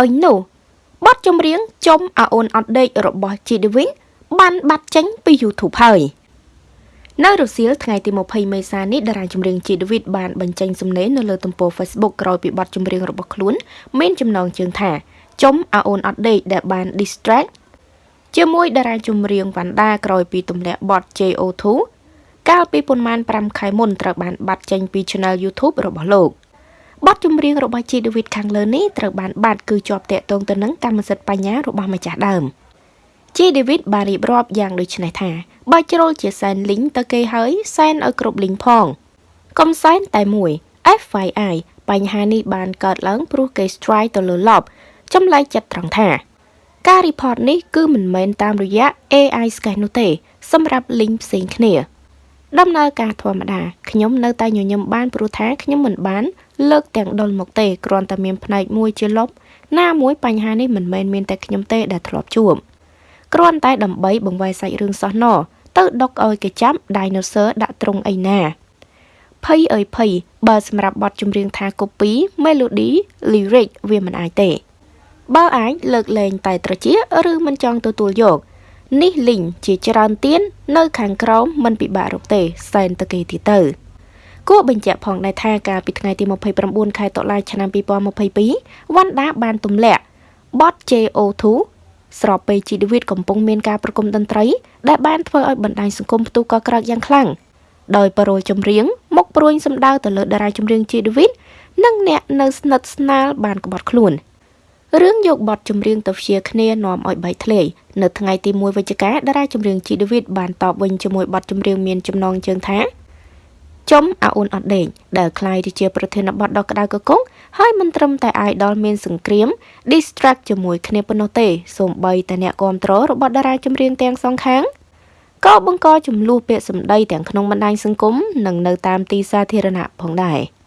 អុយនោះបទចម្រៀងចុំអាអូនអត់ដេករបស់ជីឌីវិញបានបាត់ចេញពី YouTube ហើយនៅរសៀលថ្ងៃទី20មេសានេះតារាចម្រៀងជីឌីវីតបានបញ្ចេញសំណេរនៅលើទំព័រ Facebook ក្រោយពីបទចម្រៀងរបស់ខ្លួនមានចំណងជើងថាចុំអាអូនអត់ដេកដែលបាន distract ជាមួយតារាចម្រៀងវ៉ាន់ដាក្រោយពីទម្លាក់បទ JO2 កាលពីប៉ុន្មាន5ខែមុនត្រូវបានបាត់ចេញពី Channel YouTube របស់លោក បទចម្រៀងរបស់ G David ខាងលើនេះត្រូវបានបាត់គឺជាប់តាក់ទងទៅនឹងកម្មសិទ្ធិបញ្ញារបស់ម្ចាស់ដើម G David បានរៀបរាប់យ៉ាងដូចនេះថាបើជ្រុលជាសែនលីងទៅគេហើយសែនឲ្យគ្រប់លីងផងកុំសែនតែមួយ FYI បញ្ហានេះបានកើតឡើងព្រោះគេ strike ទៅលើ lob ចម្លែកចិត្តត្រង់ថា ការ report នេះគឺមិនមែនតាមរយៈ AI scan នោះទេ សម្រាប់ link ផ្សេងគ្នា ដំណើរការធម្មតាខ្ញុំនៅតែញញឹមបានព្រោះថាខ្ញុំមិនបានលើកទាំងដុលមកទេគ្រាន់តែមានផ្នែកមួយជាលុបណាមួយបញ្ហានេះមិនមែនមានតែខ្ញុំទេដែលធ្លាប់ជួបគ្រាន់តែដើម្បីបង្វែរសាច់រឿងសោះណទៅដុកឲ្យគេចាប់ dinosaur ដាក់ត្រង់អីណាភ័យអើយភ័យបើសម្រាប់បទចម្រៀងថា copy melody lyric វាមិនអាចទេ បើអាចលើកលែងតែត្រជាឬមិនចង់ទទួលយក នេះលីងជាច្រើនទៀននៅ ខាងក្រោមមិនពិបាករកទេសែនតគេទីទៅគួរបញ្ជាក់ផងដែរថាកាលពីថ្ងៃទី29ខែតុលាឆ្នាំ2022វ៉ាន់ដាបានទម្លាក់បទ JO2 ស្របពេលជីឌីវីតកំពុងមានការប្រគំតន្ត្រី ដែលបានធ្វើឲ្យបណ្ដាញសង្គមផ្ទុះកក្រោកយ៉ាងខ្លាំងដោយបរោលចម្រៀងមកព្រួយសម្ដៅទៅលើតារាចម្រៀងជីឌីវីតនិងអ្នកនៅស្និទ្ធស្នាលបានក្បត់ខ្លួន។ រឿងយកបទចម្រៀងទៅព្យាគ្នានាំឲ្យបែកធ្លាយនៅថ្ងៃទី1វិច្ឆិកាតារាចម្រៀងជីដេវីតបានតបវិញជាមួយបទចម្រៀងមានចំណងជើងថាចំអាអូនអត់ដេកដែលคล้ายទៅជាប្រធានបទដ៏ក្តៅកកុងហើយមិនត្រឹមតែ idol មានសង្គ្រាម distract ជាមួយគ្នាប៉ុណ្ណោះទេសូម្បីតែអ្នកគ្រប់គ្រងរបស់តារាចម្រៀងទាំងសងខាងក៏បង្កចំនួនពាក្យសម្ដីទាំងក្នុងបណ្ដាញសង្គមនិងនៅតាមទីសាធារណៈផងដែរ។